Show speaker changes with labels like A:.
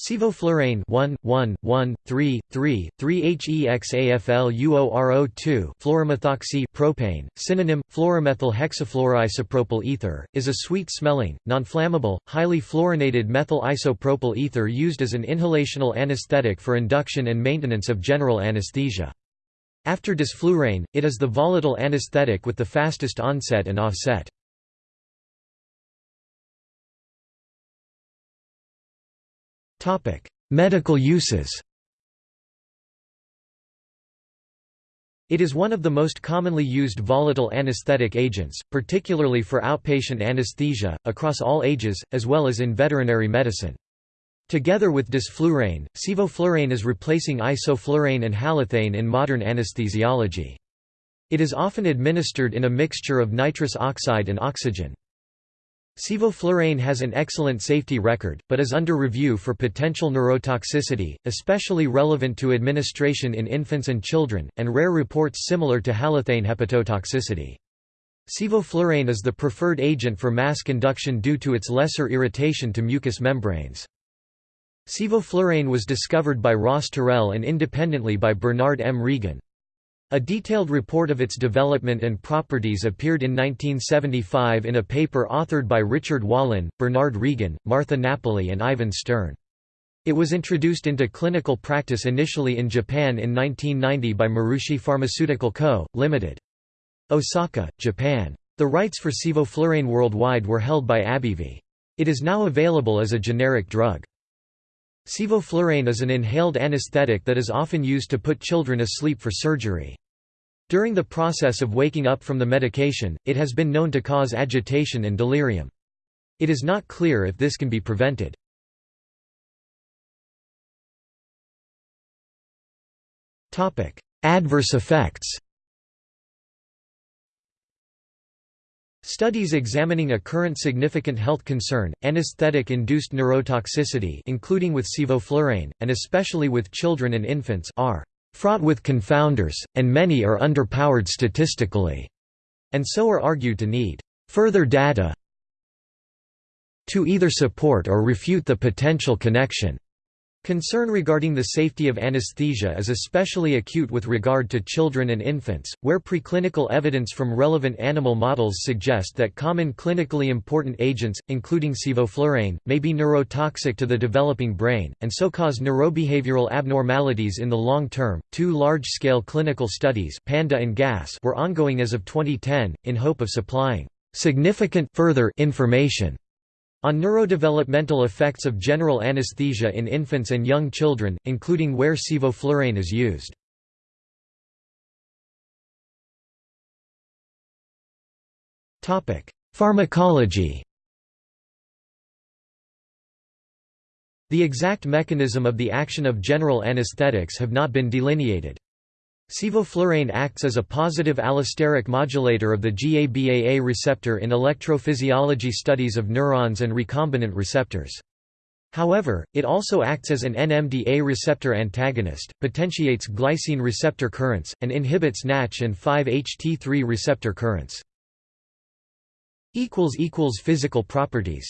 A: Sevoflurane 1 1 1 3 3 3 HEXAFLUORO2 fluoromethoxy propane synonym fluoromethyl hexafluoroisopropyl ether is a sweet-smelling non-flammable highly fluorinated methyl isopropyl ether used as an inhalational anesthetic for induction and maintenance of general anesthesia. After desflurane it is the volatile anesthetic with the fastest onset and offset Medical uses It is one of the most commonly used volatile anesthetic agents, particularly for outpatient anesthesia, across all ages, as well as in veterinary medicine. Together with desflurane, sevoflurane is replacing isoflurane and halothane in modern anesthesiology. It is often administered in a mixture of nitrous oxide and oxygen. Sevoflurane has an excellent safety record, but is under review for potential neurotoxicity, especially relevant to administration in infants and children, and rare reports similar to halothane hepatotoxicity. Sevoflurane is the preferred agent for mask induction due to its lesser irritation to mucous membranes. Sevoflurane was discovered by Ross Terrell and independently by Bernard M. Regan. A detailed report of its development and properties appeared in 1975 in a paper authored by Richard Wallin, Bernard Regan, Martha Napoli and Ivan Stern. It was introduced into clinical practice initially in Japan in 1990 by Maruishi Pharmaceutical Co., Ltd. Osaka, Japan. The rights for sevoflurane worldwide were held by AbbVie. It is now available as a generic drug. Sevoflurane is an inhaled anesthetic that is often used to put children asleep for surgery. During the process of waking up from the medication, it has been known to cause agitation and delirium. It is not clear if this can be prevented. Adverse effects Studies examining a current significant health concern, anesthetic-induced neurotoxicity including with sevoflurane, and especially with children and infants are fraught with confounders, and many are underpowered statistically, and so are argued to need further data to either support or refute the potential connection. Concern regarding the safety of anesthesia is especially acute with regard to children and infants, where preclinical evidence from relevant animal models suggest that common clinically important agents, including sevoflurane, may be neurotoxic to the developing brain, and so cause neurobehavioral abnormalities in the long term. Two large scale clinical studies PANDA and GAS were ongoing as of 2010, in hope of supplying significant further information on neurodevelopmental effects of general anesthesia in infants and young children, including where sevoflurane is used. Pharmacology The exact mechanism of the action of general anesthetics have not been delineated. Sevoflurane acts as a positive allosteric modulator of the GABAA receptor in electrophysiology studies of neurons and recombinant receptors. However, it also acts as an NMDA receptor antagonist, potentiates glycine receptor currents, and inhibits NATCH and 5-HT3 receptor currents. Physical properties